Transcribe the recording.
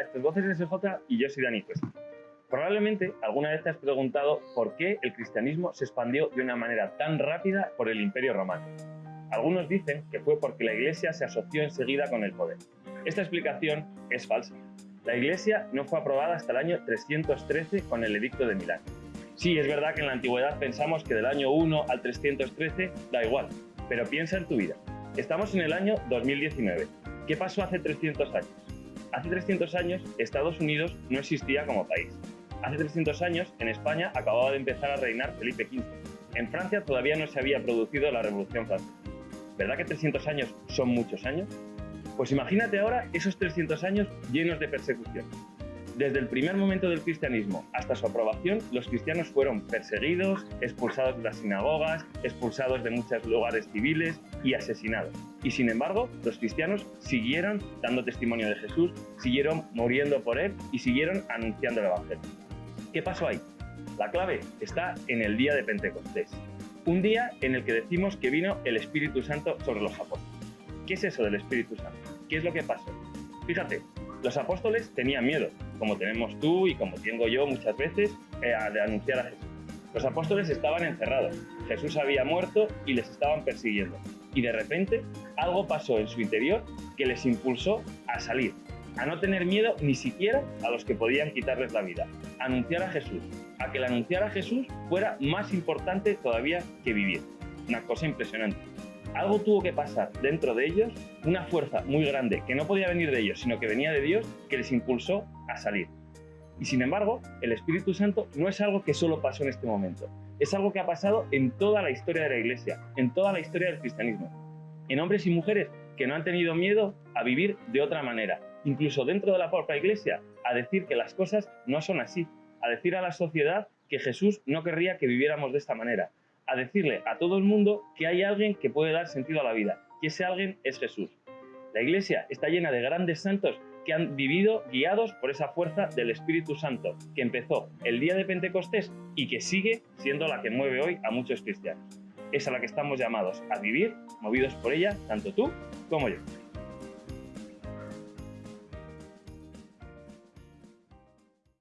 Esto es Voces SJ y yo soy Dani Cuesta. Probablemente alguna vez te has preguntado por qué el cristianismo se expandió de una manera tan rápida por el Imperio Romano. Algunos dicen que fue porque la Iglesia se asoció enseguida con el poder. Esta explicación es falsa. La Iglesia no fue aprobada hasta el año 313 con el Edicto de Milán. Sí, es verdad que en la antigüedad pensamos que del año 1 al 313 da igual, pero piensa en tu vida. Estamos en el año 2019. ¿Qué pasó hace 300 años? Hace 300 años Estados Unidos no existía como país. Hace 300 años en España acababa de empezar a reinar Felipe V. En Francia todavía no se había producido la Revolución Francesa. ¿Verdad que 300 años son muchos años? Pues imagínate ahora esos 300 años llenos de persecución. Desde el primer momento del cristianismo hasta su aprobación, los cristianos fueron perseguidos, expulsados de las sinagogas, expulsados de muchos lugares civiles y asesinados. Y sin embargo, los cristianos siguieron dando testimonio de Jesús, siguieron muriendo por él y siguieron anunciando el Evangelio. ¿Qué pasó ahí? La clave está en el día de Pentecostés, un día en el que decimos que vino el Espíritu Santo sobre los apóstoles. ¿Qué es eso del Espíritu Santo? ¿Qué es lo que pasó? Fíjate, los apóstoles tenían miedo, como tenemos tú y como tengo yo muchas veces, eh, de anunciar a Jesús. Los apóstoles estaban encerrados, Jesús había muerto y les estaban persiguiendo. Y de repente algo pasó en su interior que les impulsó a salir, a no tener miedo ni siquiera a los que podían quitarles la vida, a anunciar a Jesús, a que el anunciar a Jesús fuera más importante todavía que vivir. Una cosa impresionante algo tuvo que pasar dentro de ellos, una fuerza muy grande que no podía venir de ellos, sino que venía de Dios, que les impulsó a salir. Y sin embargo, el Espíritu Santo no es algo que solo pasó en este momento, es algo que ha pasado en toda la historia de la Iglesia, en toda la historia del cristianismo, en hombres y mujeres que no han tenido miedo a vivir de otra manera, incluso dentro de la propia Iglesia, a decir que las cosas no son así, a decir a la sociedad que Jesús no querría que viviéramos de esta manera, a decirle a todo el mundo que hay alguien que puede dar sentido a la vida, que ese alguien es Jesús. La iglesia está llena de grandes santos que han vivido guiados por esa fuerza del Espíritu Santo, que empezó el día de Pentecostés y que sigue siendo la que mueve hoy a muchos cristianos. Es a la que estamos llamados a vivir, movidos por ella, tanto tú como yo.